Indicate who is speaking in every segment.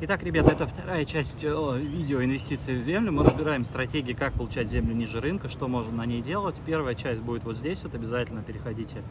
Speaker 1: Итак, ребята, это вторая часть э, видео инвестиции в землю. Мы разбираем стратегии, как получать землю ниже рынка, что можно на ней делать. Первая часть будет вот здесь, вот обязательно переходите,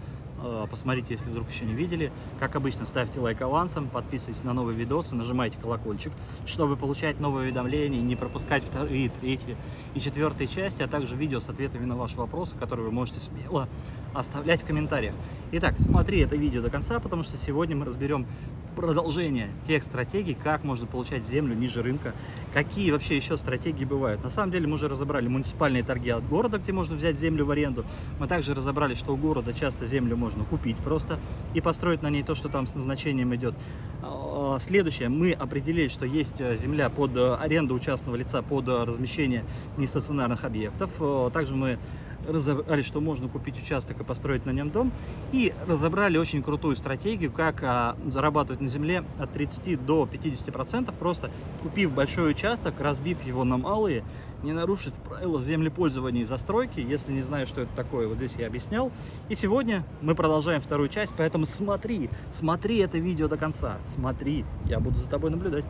Speaker 1: э, посмотрите, если вдруг еще не видели. Как обычно, ставьте лайк авансом, подписывайтесь на новые видосы, нажимайте колокольчик, чтобы получать новые уведомления, не пропускать вторые, третьи и четвертые части, а также видео с ответами на ваши вопросы, которые вы можете смело оставлять в комментариях. Итак, смотри это видео до конца, потому что сегодня мы разберем продолжение тех стратегий, как можно получать землю ниже рынка, какие вообще еще стратегии бывают. На самом деле мы уже разобрали муниципальные торги от города, где можно взять землю в аренду. Мы также разобрали, что у города часто землю можно купить просто и построить на ней то, что там с назначением идет. А, следующее, мы определили, что есть э, земля под э, аренду участного лица под э, размещение нестационарных объектов. Также мы разобрали, что можно купить участок и построить на нем дом, и разобрали очень крутую стратегию, как а, зарабатывать на земле от 30 до 50 процентов, просто купив большой участок, разбив его на малые, не нарушив правила землепользования и застройки, если не знаю, что это такое, вот здесь я объяснял. И сегодня мы продолжаем вторую часть, поэтому смотри, смотри это видео до конца, смотри, я буду за тобой наблюдать.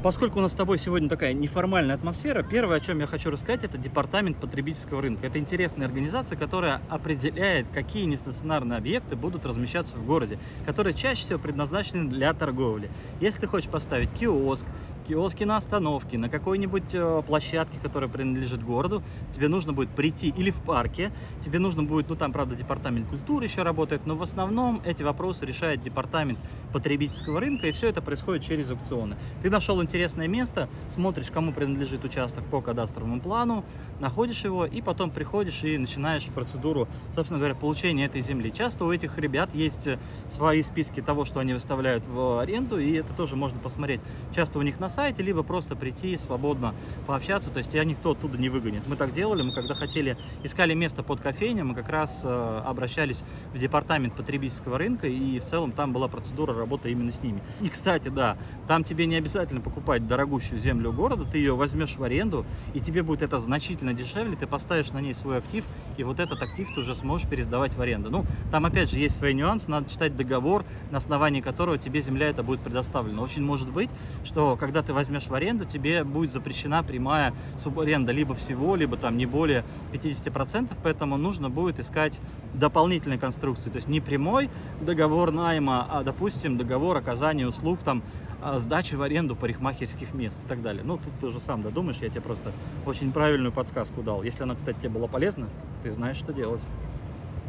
Speaker 1: Поскольку у нас с тобой сегодня такая неформальная атмосфера, первое, о чем я хочу рассказать, это Департамент потребительского рынка. Это интересная организация, которая определяет, какие нестационарные объекты будут размещаться в городе, которые чаще всего предназначены для торговли. Если ты хочешь поставить киоск, киоски на остановке, на какой-нибудь э, площадке, которая принадлежит городу, тебе нужно будет прийти или в парке, тебе нужно будет, ну там, правда, департамент культуры еще работает, но в основном эти вопросы решает департамент потребительского рынка, и все это происходит через аукционы. Ты нашел интересное место, смотришь, кому принадлежит участок по кадастровому плану, находишь его, и потом приходишь и начинаешь процедуру, собственно говоря, получения этой земли. Часто у этих ребят есть э, свои списки того, что они выставляют в аренду, и это тоже можно посмотреть. Часто у них на сайте, либо просто прийти свободно пообщаться, то есть тебя никто оттуда не выгонит. Мы так делали, мы когда хотели, искали место под кофейню, мы как раз э, обращались в департамент потребительского рынка, и в целом там была процедура работы именно с ними. И, кстати, да, там тебе не обязательно покупать дорогущую землю города, ты ее возьмешь в аренду, и тебе будет это значительно дешевле, ты поставишь на ней свой актив, и вот этот актив ты уже сможешь пересдавать в аренду. Ну, там опять же есть свои нюансы, надо читать договор, на основании которого тебе земля это будет предоставлена. Очень может быть, что когда ты возьмешь в аренду, тебе будет запрещена прямая субаренда либо всего, либо там не более 50%, поэтому нужно будет искать дополнительные конструкции, то есть не прямой договор найма, а, допустим, договор оказания услуг, там, а, сдачи в аренду парикмахерских мест и так далее. Ну, тут ты уже сам додумаешь, я тебе просто очень правильную подсказку дал. Если она, кстати, тебе была полезна, ты знаешь, что делать.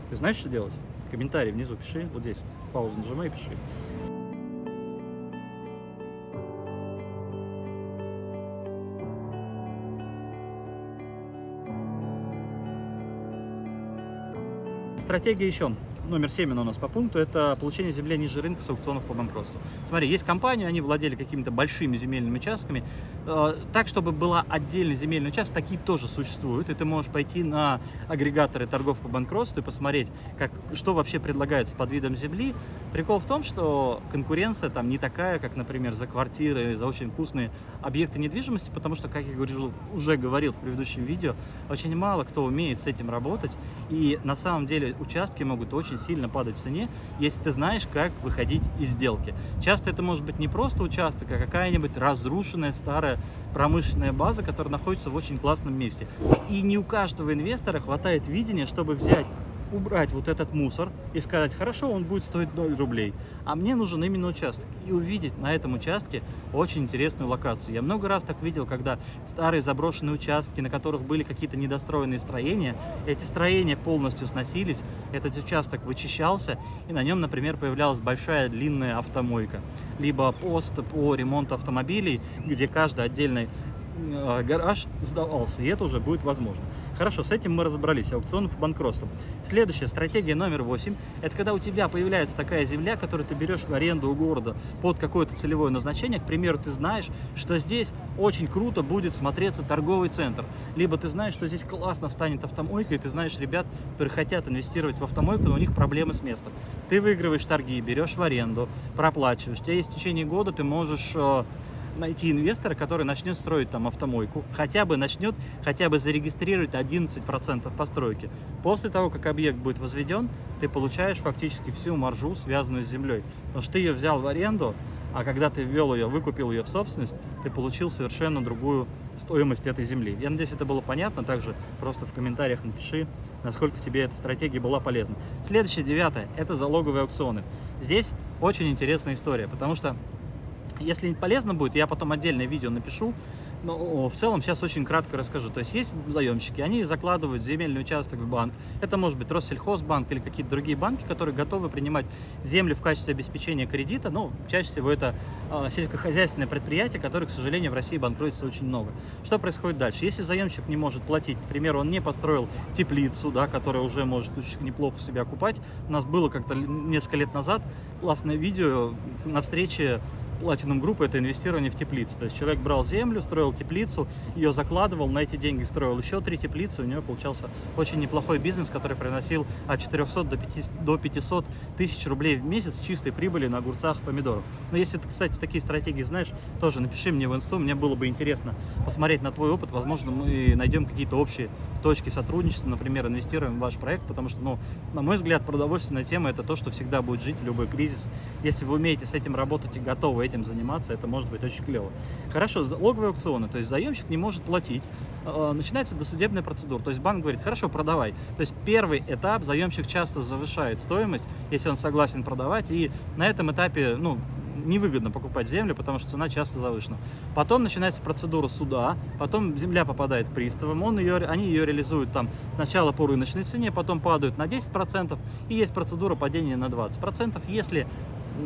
Speaker 1: Ты знаешь, что делать? Комментарий внизу пиши, вот здесь паузу нажимай и пиши. Стратегия еще номер 7 у нас по пункту, это получение земли ниже рынка с аукционов по банкротству. Смотри, есть компания, они владели какими-то большими земельными участками. Э, так, чтобы была отдельный земельный участок, такие тоже существуют. И ты можешь пойти на агрегаторы торгов по банкротству и посмотреть, как, что вообще предлагается под видом земли. Прикол в том, что конкуренция там не такая, как, например, за квартиры или за очень вкусные объекты недвижимости, потому что, как я говорил, уже говорил в предыдущем видео, очень мало кто умеет с этим работать. И на самом деле участки могут очень сильно падать в цене, если ты знаешь, как выходить из сделки. Часто это может быть не просто участок, а какая-нибудь разрушенная старая промышленная база, которая находится в очень классном месте. И не у каждого инвестора хватает видения, чтобы взять убрать вот этот мусор и сказать, хорошо, он будет стоить 0 рублей, а мне нужен именно участок. И увидеть на этом участке очень интересную локацию. Я много раз так видел, когда старые заброшенные участки, на которых были какие-то недостроенные строения, эти строения полностью сносились, этот участок вычищался, и на нем, например, появлялась большая длинная автомойка. Либо пост по ремонту автомобилей, где каждый отдельный гараж сдавался, и это уже будет возможно. Хорошо, с этим мы разобрались, аукцион по банкротству. Следующая стратегия номер 8, это когда у тебя появляется такая земля, которую ты берешь в аренду у города под какое-то целевое назначение, к примеру, ты знаешь, что здесь очень круто будет смотреться торговый центр, либо ты знаешь, что здесь классно встанет автомойка, и ты знаешь ребят, которые хотят инвестировать в автомойку, но у них проблемы с местом. Ты выигрываешь торги, берешь в аренду, проплачиваешь, у тебя есть в течение года, ты можешь э, найти инвестора, который начнет строить там автомойку, хотя бы начнет, хотя бы зарегистрирует 11% постройки. После того, как объект будет возведен, ты получаешь фактически всю маржу, связанную с землей. Потому что ты ее взял в аренду, а когда ты ввел ее, выкупил ее в собственность, ты получил совершенно другую стоимость этой земли. Я надеюсь, это было понятно. Также просто в комментариях напиши, насколько тебе эта стратегия была полезна. Следующее, девятое, это залоговые аукционы. Здесь очень интересная история, потому что если полезно будет, я потом отдельное видео напишу, но в целом сейчас очень кратко расскажу. То есть есть заемщики, они закладывают земельный участок в банк. Это может быть Россельхозбанк или какие-то другие банки, которые готовы принимать землю в качестве обеспечения кредита. Ну, чаще всего это э, сельскохозяйственное предприятие, которое, к сожалению, в России банкротится очень много. Что происходит дальше? Если заемщик не может платить, к примеру, он не построил теплицу, да, которая уже может очень неплохо себя окупать. У нас было как-то несколько лет назад классное видео на встрече Platinum Group это инвестирование в теплицы. То есть человек брал землю, строил теплицу, ее закладывал, на эти деньги строил еще три теплицы, у него получался очень неплохой бизнес, который приносил от 400 до 500 тысяч рублей в месяц чистой прибыли на огурцах помидорах. Но если ты, кстати, такие стратегии знаешь, тоже напиши мне в инсту, мне было бы интересно посмотреть на твой опыт, возможно, мы найдем какие-то общие точки сотрудничества, например, инвестируем в ваш проект, потому что, ну, на мой взгляд, продовольственная тема это то, что всегда будет жить в любой кризис. Если вы умеете с этим работать и готовы этим заниматься, это может быть очень клево. Хорошо, логовые аукционы, то есть заемщик не может платить, э, начинается досудебная процедура, то есть банк говорит, хорошо, продавай. То есть первый этап заемщик часто завышает стоимость, если он согласен продавать, и на этом этапе, ну, невыгодно покупать землю, потому что цена часто завышена. Потом начинается процедура суда, потом земля попадает к приставам, он ее, они ее реализуют там сначала по рыночной цене, потом падают на 10%, и есть процедура падения на 20%. Если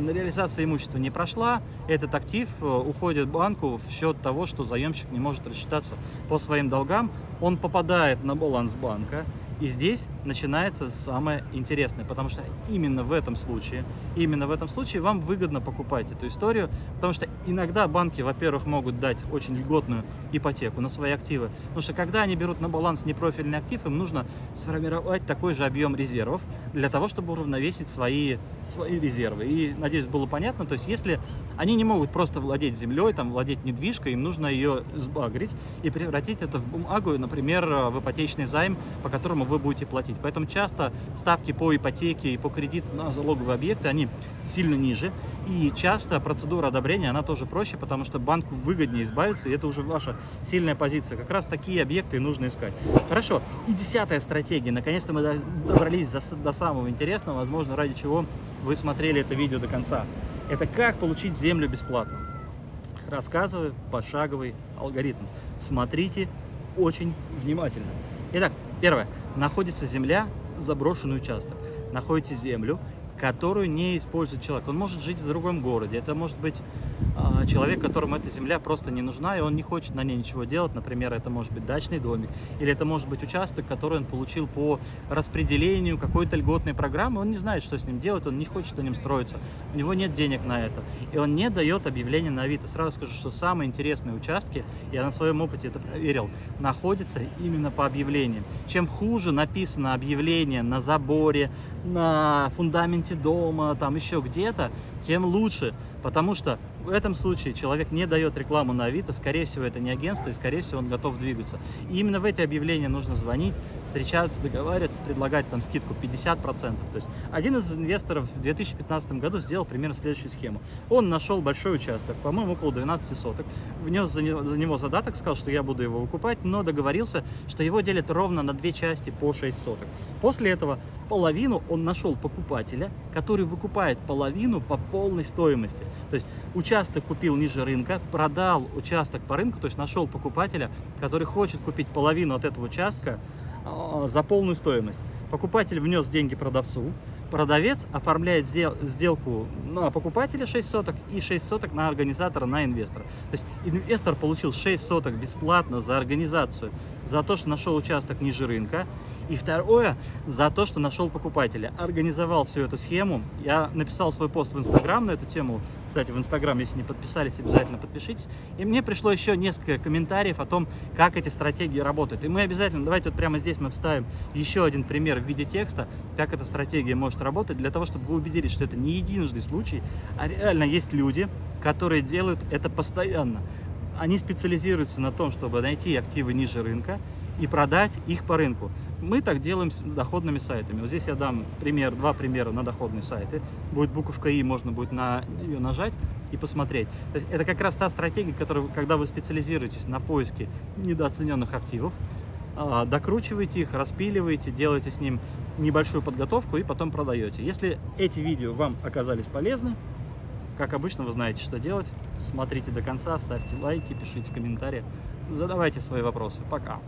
Speaker 1: реализация имущества не прошла, этот актив э, уходит банку в счет того, что заемщик не может рассчитаться по своим долгам, он попадает на баланс банка, и здесь начинается самое интересное, потому что именно в этом случае, именно в этом случае вам выгодно покупать эту историю, потому что иногда банки, во-первых, могут дать очень льготную ипотеку на свои активы, потому что когда они берут на баланс непрофильный актив, им нужно сформировать такой же объем резервов для того, чтобы уравновесить свои, свои резервы. И, надеюсь, было понятно, то есть если они не могут просто владеть землей, там, владеть недвижкой, им нужно ее сбагрить и превратить это в бумагу, например, в ипотечный займ, по которому вы будете платить. Поэтому часто ставки по ипотеке и по кредиту на залоговые объекты, они сильно ниже. И часто процедура одобрения, она тоже проще, потому что банку выгоднее избавиться, и это уже ваша сильная позиция. Как раз такие объекты и нужно искать. Хорошо, и десятая стратегия. Наконец-то мы добрались до, до самого интересного, возможно, ради чего вы смотрели это видео до конца. Это как получить землю бесплатно. Рассказываю пошаговый алгоритм. Смотрите очень внимательно. Итак, первое. Находится земля, заброшенный участок. Находите землю, которую не использует человек. Он может жить в другом городе, это может быть человек, которому эта земля просто не нужна, и он не хочет на ней ничего делать. Например, это может быть дачный домик, или это может быть участок, который он получил по распределению какой-то льготной программы, он не знает, что с ним делать, он не хочет на нем строиться, у него нет денег на это, и он не дает объявление на Авито. Сразу скажу, что самые интересные участки, я на своем опыте это проверил, находятся именно по объявлениям. Чем хуже написано объявление на заборе, на фундаменте дома, там еще где-то, тем лучше. Потому что в этом случае человек не дает рекламу на Авито, скорее всего, это не агентство, и, скорее всего, он готов двигаться. И именно в эти объявления нужно звонить, встречаться, договариваться, предлагать там скидку 50%. То есть один из инвесторов в 2015 году сделал примерно следующую схему. Он нашел большой участок, по-моему, около 12 соток, внес за него, за него задаток, сказал, что я буду его выкупать, но договорился, что его делят ровно на две части по 6 соток. После этого половину он нашел покупателя, который выкупает половину по полной стоимости. То есть участок купил ниже рынка, продал участок по рынку, то есть нашел покупателя, который хочет купить половину от этого участка э, за полную стоимость. Покупатель внес деньги продавцу, продавец оформляет сделку на покупателя 6 соток и 6 соток на организатора, на инвестора. То есть инвестор получил 6 соток бесплатно за организацию, за то, что нашел участок ниже рынка. И второе, за то, что нашел покупателя. Организовал всю эту схему. Я написал свой пост в Инстаграм на эту тему. Кстати, в Инстаграм, если не подписались, обязательно подпишитесь. И мне пришло еще несколько комментариев о том, как эти стратегии работают. И мы обязательно, давайте вот прямо здесь мы вставим еще один пример в виде текста, как эта стратегия может работать, для того, чтобы вы убедились, что это не единожды случай, а реально есть люди, которые делают это постоянно. Они специализируются на том, чтобы найти активы ниже рынка и продать их по рынку. Мы так делаем с доходными сайтами. Вот здесь я дам пример, два примера на доходные сайты. Будет буковка И, можно будет на ее нажать и посмотреть. То есть это как раз та стратегия, которая, когда вы специализируетесь на поиске недооцененных активов, а, докручиваете их, распиливаете, делаете с ним небольшую подготовку и потом продаете. Если эти видео вам оказались полезны, как обычно, вы знаете, что делать. Смотрите до конца, ставьте лайки, пишите комментарии, задавайте свои вопросы. Пока!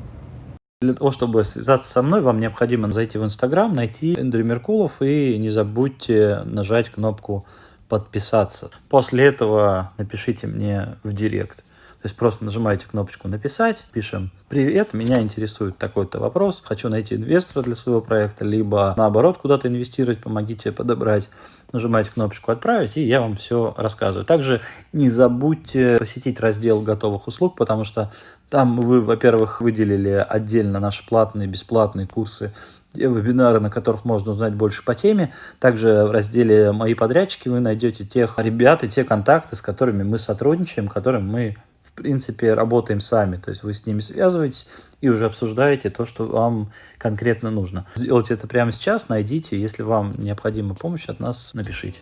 Speaker 1: Для того, чтобы связаться со мной, вам необходимо зайти в Инстаграм, найти Эндрю Меркулов и не забудьте нажать кнопку подписаться. После этого напишите мне в директ. То есть просто нажимаете кнопочку «Написать», пишем «Привет, меня интересует такой-то вопрос, хочу найти инвестора для своего проекта», либо наоборот куда-то инвестировать, помогите подобрать. Нажимаете кнопочку «Отправить», и я вам все рассказываю. Также не забудьте посетить раздел готовых услуг, потому что там вы, во-первых, выделили отдельно наши платные, бесплатные курсы вебинары, на которых можно узнать больше по теме. Также в разделе «Мои подрядчики» вы найдете тех ребят и те контакты, с которыми мы сотрудничаем, которым мы принципе, работаем сами. То есть вы с ними связываетесь и уже обсуждаете то, что вам конкретно нужно. Сделайте это прямо сейчас, найдите. Если вам необходима помощь от нас, напишите.